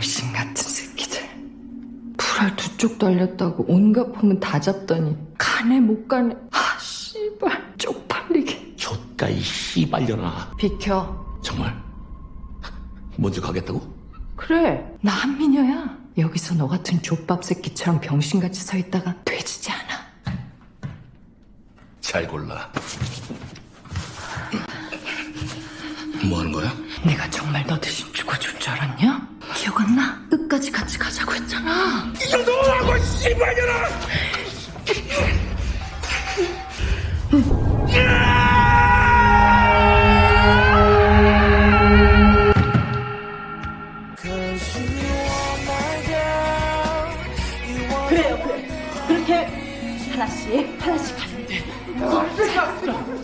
병신 같은 새끼들. 불알 두 쪽 달렸다고 온갖 폼은 다 잡더니 가네 못 가네. 아 씨발 쪽팔리게. 좆가 이 씨발려나 비켜. 정말 먼저 가겠다고? 그래 나 한미녀야. 여기서 너 같은 족밥 새끼처럼 병신같이 서 있다가 돼지지 않아. 잘 골라 뭐 하는 거야? 내가 정말 너 끝까지 같이 가자고 했잖아. 이놈하고 씨발년아! 그래요, 그래. 그렇게 하나씩, 하나씩 가면 돼. 아,